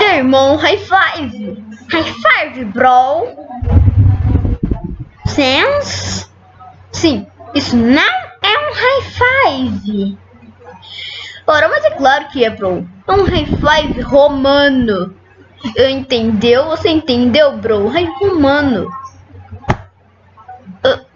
Irmão, high five! High five, bro! Sense? Sim, isso não é um high five! Ora, mas é claro que é, bro. É um high five romano. Entendeu? Você entendeu, bro? High romano.